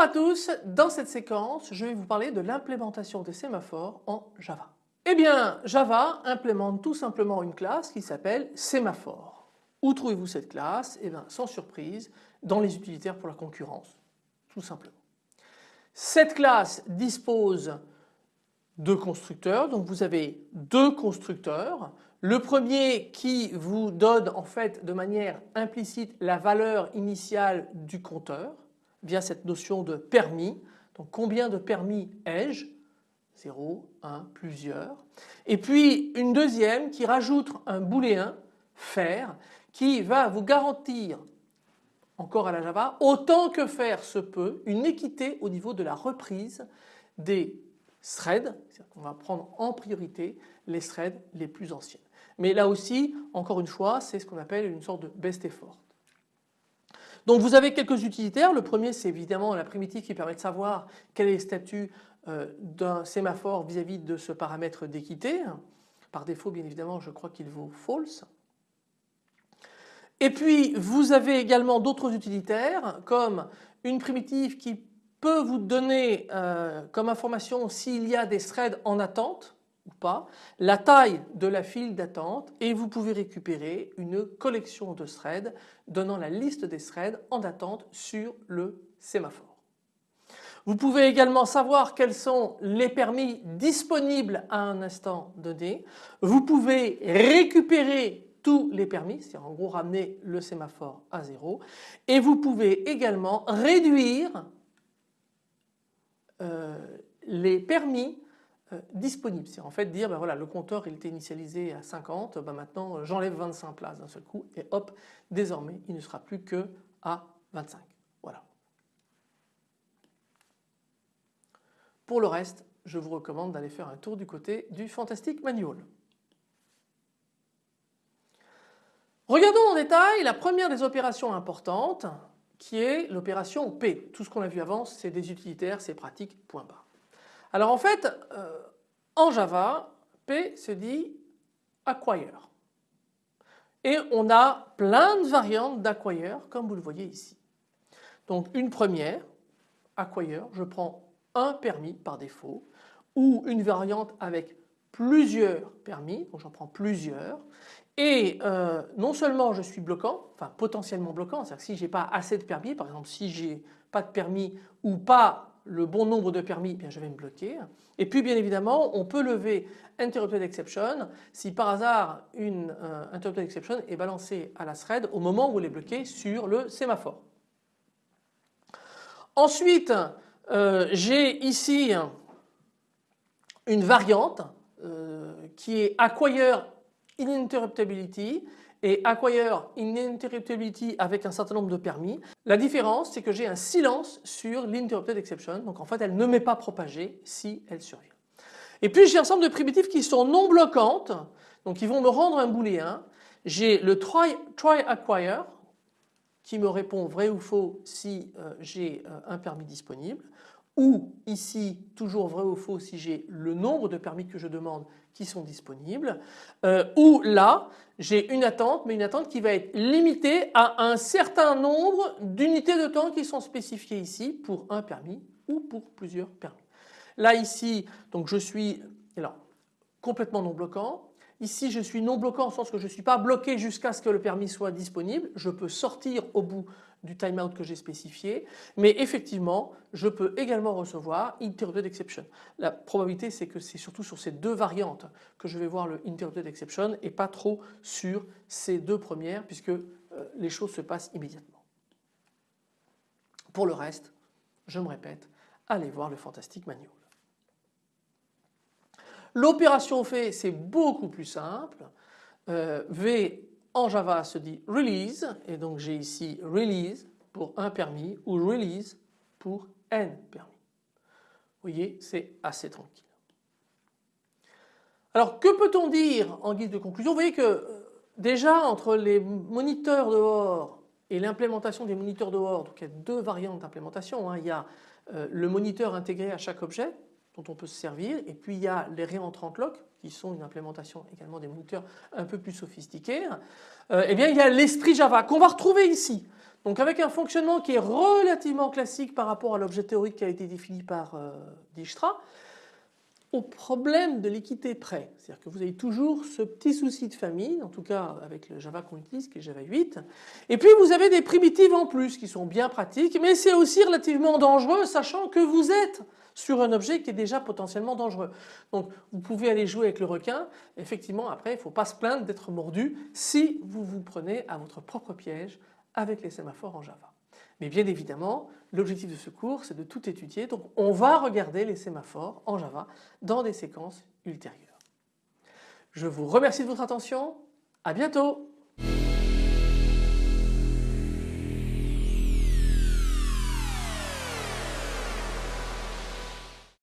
Bonjour à tous, dans cette séquence je vais vous parler de l'implémentation des sémaphores en Java. Eh bien Java implémente tout simplement une classe qui s'appelle sémaphore. Où trouvez-vous cette classe? Eh bien sans surprise dans les utilitaires pour la concurrence, tout simplement. Cette classe dispose de constructeurs, donc vous avez deux constructeurs. Le premier qui vous donne en fait de manière implicite la valeur initiale du compteur via cette notion de permis. Donc combien de permis ai-je? 0, 1, plusieurs. Et puis une deuxième qui rajoute un booléen faire qui va vous garantir encore à la Java autant que faire se peut une équité au niveau de la reprise des threads. On va prendre en priorité les threads les plus anciennes. Mais là aussi encore une fois c'est ce qu'on appelle une sorte de best effort. Donc vous avez quelques utilitaires. Le premier c'est évidemment la primitive qui permet de savoir quel est le statut euh, d'un sémaphore vis-à-vis de ce paramètre d'équité. Par défaut bien évidemment je crois qu'il vaut false. Et puis vous avez également d'autres utilitaires comme une primitive qui peut vous donner euh, comme information s'il y a des threads en attente pas, la taille de la file d'attente et vous pouvez récupérer une collection de threads donnant la liste des threads en attente sur le sémaphore. Vous pouvez également savoir quels sont les permis disponibles à un instant donné. Vous pouvez récupérer tous les permis, c'est-à-dire en gros ramener le sémaphore à zéro. Et vous pouvez également réduire euh, les permis euh, disponibles. C'est en fait dire ben voilà le compteur il était initialisé à 50, ben maintenant euh, j'enlève 25 places d'un seul coup et hop désormais il ne sera plus que à 25. Voilà. Pour le reste je vous recommande d'aller faire un tour du côté du Fantastic Manual. Regardons en détail la première des opérations importantes qui est l'opération P. Tout ce qu'on a vu avant c'est des utilitaires, c'est pratique, point barre. Alors en fait euh, en Java P se dit acquire et on a plein de variantes d'acquire comme vous le voyez ici. Donc une première acquire, je prends un permis par défaut ou une variante avec plusieurs permis, donc j'en prends plusieurs et euh, non seulement je suis bloquant, enfin potentiellement bloquant, c'est-à-dire que si j'ai pas assez de permis, par exemple si j'ai pas de permis ou pas le bon nombre de permis, eh bien je vais me bloquer. Et puis bien évidemment on peut lever interrupted exception si par hasard une euh, interrupted exception est balancée à la thread au moment où elle est bloquée sur le sémaphore. Ensuite euh, j'ai ici une variante qui est acquire ininterruptibility et acquire ininterruptibility avec un certain nombre de permis. La différence c'est que j'ai un silence sur l'interrupted exception donc en fait elle ne m'est pas propagée si elle survient. Et puis j'ai un ensemble de primitives qui sont non bloquantes donc qui vont me rendre un booléen. J'ai le try, try acquire qui me répond vrai ou faux si euh, j'ai euh, un permis disponible ou ici toujours vrai ou faux si j'ai le nombre de permis que je demande qui sont disponibles euh, ou là j'ai une attente mais une attente qui va être limitée à un certain nombre d'unités de temps qui sont spécifiées ici pour un permis ou pour plusieurs permis. Là ici donc je suis alors, complètement non bloquant. Ici je suis non bloquant en sens que je ne suis pas bloqué jusqu'à ce que le permis soit disponible. Je peux sortir au bout du timeout que j'ai spécifié, mais effectivement je peux également recevoir interrupted exception. La probabilité c'est que c'est surtout sur ces deux variantes que je vais voir le interrupted exception et pas trop sur ces deux premières puisque euh, les choses se passent immédiatement. Pour le reste, je me répète, allez voir le Fantastic Manual. L'opération fait c'est beaucoup plus simple. Euh, v en Java se dit release et donc j'ai ici release pour un permis ou release pour n permis. Vous voyez c'est assez tranquille. Alors que peut-on dire en guise de conclusion? Vous voyez que euh, déjà entre les moniteurs dehors et l'implémentation des moniteurs dehors, donc il y a deux variantes d'implémentation. Hein. Il y a euh, le moniteur intégré à chaque objet dont on peut se servir et puis il y a les réentrantes lock qui sont une implémentation également des moniteurs un peu plus sophistiqués. Euh, eh bien il y a l'esprit Java qu'on va retrouver ici. Donc avec un fonctionnement qui est relativement classique par rapport à l'objet théorique qui a été défini par euh, Dijkstra, au problème de l'équité près. C'est-à-dire que vous avez toujours ce petit souci de famille, en tout cas avec le Java qu'on utilise qui est Java 8. Et puis vous avez des primitives en plus qui sont bien pratiques, mais c'est aussi relativement dangereux sachant que vous êtes sur un objet qui est déjà potentiellement dangereux. Donc vous pouvez aller jouer avec le requin. Effectivement après il ne faut pas se plaindre d'être mordu si vous vous prenez à votre propre piège avec les sémaphores en Java. Mais bien évidemment, l'objectif de ce cours, c'est de tout étudier. Donc on va regarder les sémaphores en Java dans des séquences ultérieures. Je vous remercie de votre attention. À bientôt